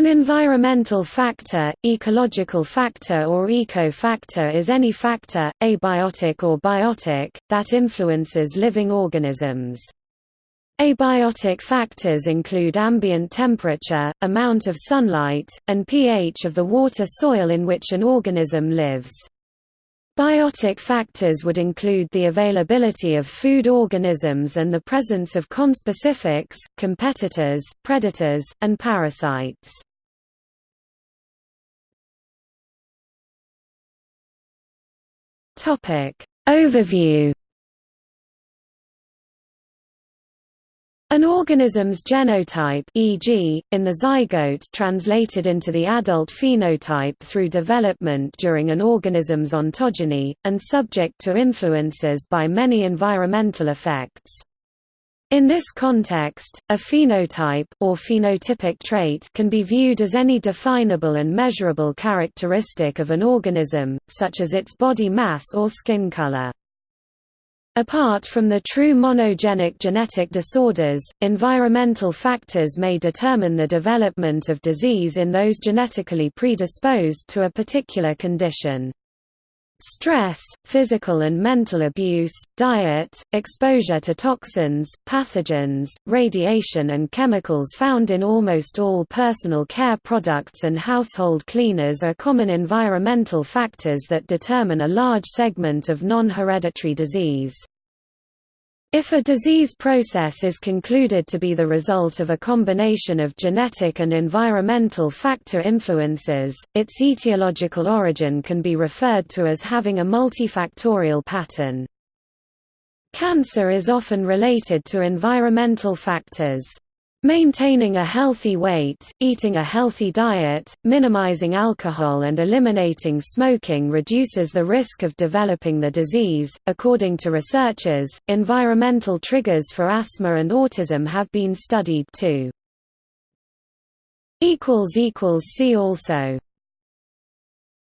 An environmental factor, ecological factor or eco-factor is any factor, abiotic or biotic, that influences living organisms. Abiotic factors include ambient temperature, amount of sunlight, and pH of the water soil in which an organism lives. Biotic factors would include the availability of food organisms and the presence of conspecifics, competitors, predators, and parasites. Overview An organism's genotype e.g., in the zygote translated into the adult phenotype through development during an organism's ontogeny, and subject to influences by many environmental effects. In this context, a phenotype or phenotypic trait can be viewed as any definable and measurable characteristic of an organism, such as its body mass or skin color. Apart from the true monogenic genetic disorders, environmental factors may determine the development of disease in those genetically predisposed to a particular condition. Stress, physical and mental abuse, diet, exposure to toxins, pathogens, radiation and chemicals found in almost all personal care products and household cleaners are common environmental factors that determine a large segment of non-hereditary disease. If a disease process is concluded to be the result of a combination of genetic and environmental factor influences, its etiological origin can be referred to as having a multifactorial pattern. Cancer is often related to environmental factors. Maintaining a healthy weight, eating a healthy diet, minimizing alcohol, and eliminating smoking reduces the risk of developing the disease. According to researchers, environmental triggers for asthma and autism have been studied too. See also